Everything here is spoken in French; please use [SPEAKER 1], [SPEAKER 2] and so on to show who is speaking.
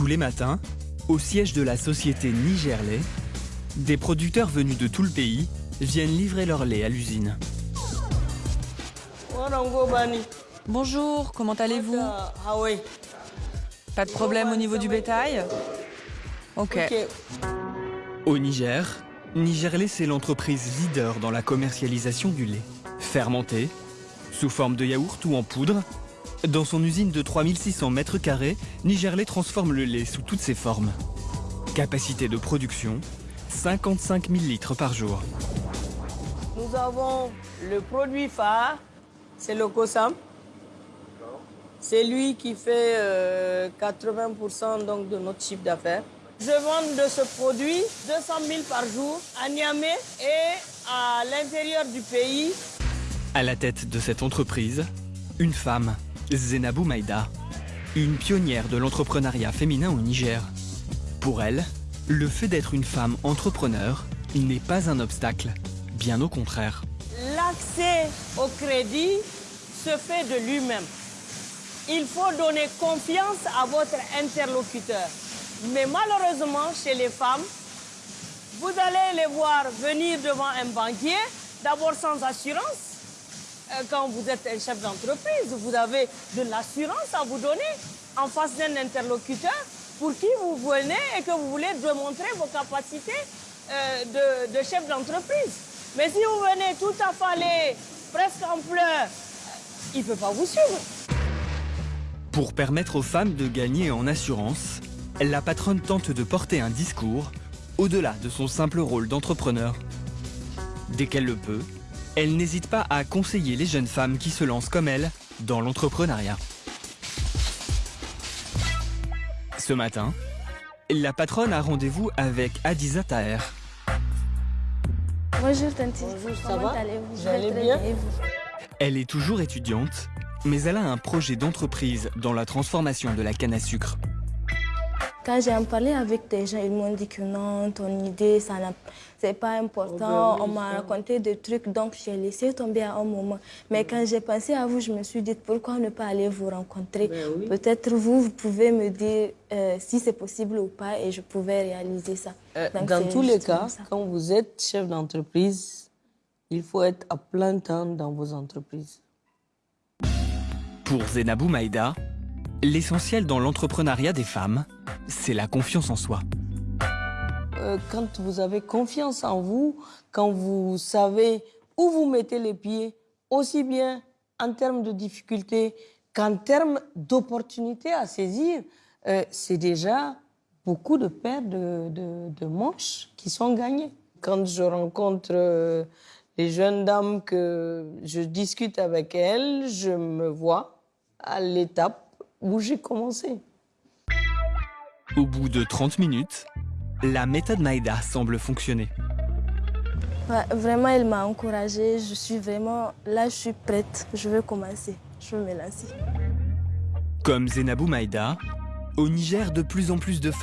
[SPEAKER 1] Tous les matins, au siège de la société Nigerlait, des producteurs venus de tout le pays viennent livrer leur lait à l'usine.
[SPEAKER 2] Bonjour, comment allez-vous Pas de problème au niveau du bétail Ok.
[SPEAKER 1] Au Niger, Nigerlait c'est l'entreprise leader dans la commercialisation du lait. Fermenté, sous forme de yaourt ou en poudre, dans son usine de 3600 mètres carrés, Nigerlait transforme le lait sous toutes ses formes. Capacité de production, 55 000 litres par jour.
[SPEAKER 3] Nous avons le produit phare, c'est le COSAM. C'est lui qui fait euh, 80% donc, de notre chiffre d'affaires. Je vends de ce produit 200 000 par jour à Niamey et à l'intérieur du pays.
[SPEAKER 1] À la tête de cette entreprise, une femme, Zenabou Maïda, une pionnière de l'entrepreneuriat féminin au Niger. Pour elle, le fait d'être une femme entrepreneur n'est pas un obstacle, bien au contraire.
[SPEAKER 3] L'accès au crédit se fait de lui-même. Il faut donner confiance à votre interlocuteur. Mais malheureusement, chez les femmes, vous allez les voir venir devant un banquier, d'abord sans assurance. Euh, Quand vous êtes un chef d'entreprise, vous avez de l'assurance à vous donner en face d'un interlocuteur pour qui vous venez et que vous voulez démontrer vos capacités euh, de, chef d'entreprise. Mais si vous venez tout affalé, presque en pleurs, euh, il ne peut pas vous suivre.
[SPEAKER 1] Pour permettre aux femmes de gagner en assurance, la patronne tente de porter un discours au-delà de son simple rôle d'entrepreneur. Dès qu'elle le peut, elle n'hésite pas à conseiller les jeunes femmes qui se lancent comme elle dans l'entrepreneuriat. Ce matin, la patronne a rendez-vous avec Adiza Taher.
[SPEAKER 4] Bonjour Tanti.
[SPEAKER 3] Bonjour, ça
[SPEAKER 4] Comment
[SPEAKER 3] va?
[SPEAKER 4] allez-vous?
[SPEAKER 3] Allez bien
[SPEAKER 1] Elle est toujours étudiante, mais elle a un projet d'entreprise dans la transformation de la canne à sucre.
[SPEAKER 4] Quand j'ai en parlé avec des gens, ils m'ont dit que non, ton idée, ça c'est pas important.
[SPEAKER 3] Oh ben oui,
[SPEAKER 4] On m'a raconté des trucs, donc j'ai laissé tomber à un moment. Mais quand j'ai pensé à vous, je me suis dit pourquoi ne pas aller vous rencontrer?
[SPEAKER 3] Ben oui.
[SPEAKER 4] Peut-être vous, vous pouvez me dire euh, si c'est possible ou pas et je pouvais réaliser ça.
[SPEAKER 3] Euh,
[SPEAKER 4] Donc,
[SPEAKER 3] dans tous les cas,
[SPEAKER 4] ça.
[SPEAKER 3] quand vous êtes chef d'entreprise, il faut être à plein temps dans vos entreprises.
[SPEAKER 1] Pour Zenabou Maïda, l'essentiel dans l'entrepreneuriat des femmes, c'est la confiance en soi.
[SPEAKER 3] Euh, quand vous avez confiance en vous, quand vous savez où vous mettez les pieds, aussi bien en termes de difficultés qu'en termes d'opportunités à saisir, euh, c'est déjà beaucoup de paires de, manches qui sont gagnées. Quand je rencontre euh, les jeunes dames que je discute avec elles, je me vois à l'étape où j'ai commencé.
[SPEAKER 1] Au bout de 30 minutes, la méthode Maïda semble fonctionner.
[SPEAKER 4] Ouais, vraiment, il m'a encouragée. Je suis vraiment là, je suis prête. Je veux commencer. Je veux me lancer.
[SPEAKER 1] Comme Zenabou Maïda, au Niger, de plus en plus de femmes